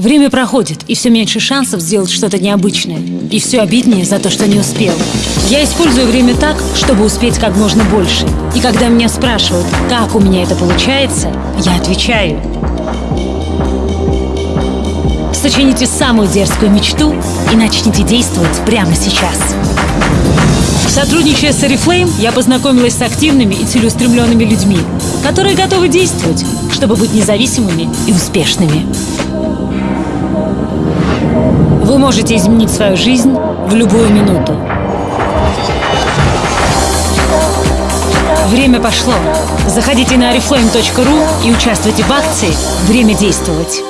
Время проходит, и все меньше шансов сделать что-то необычное. И все обиднее за то, что не успел. Я использую время так, чтобы успеть как можно больше. И когда меня спрашивают, как у меня это получается, я отвечаю. Сочините самую дерзкую мечту и начните действовать прямо сейчас. Сотрудничая с Oriflame, я познакомилась с активными и целеустремленными людьми, которые готовы действовать, чтобы быть независимыми и успешными. Вы можете изменить свою жизнь в любую минуту. Время пошло. Заходите на oriflame.ru и участвуйте в акции «Время действовать».